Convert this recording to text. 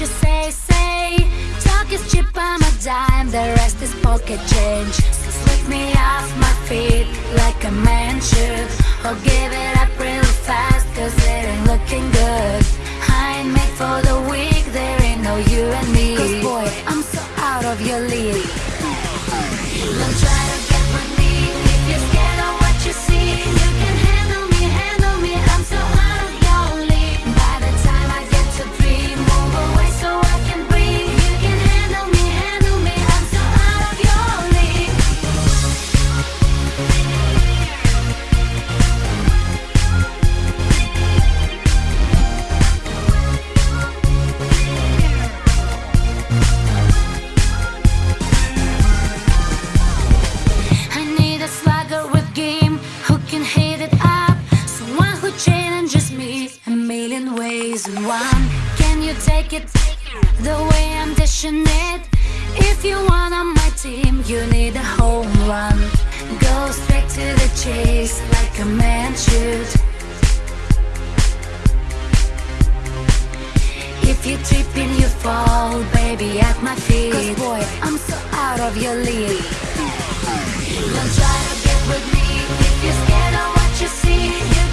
you say, say? Talk is cheap, I'm a dime. The rest is pocket change. Slip me off my feet Like a man should Or give it. always one. Can you take it the way I'm dishing it? If you want on my team, you need a home run. Go straight to the chase like a man should. If you're tripping, you fall, baby, at my feet. Cause boy, I'm so out of your league. Don't try to get with me. If you're scared of what you see you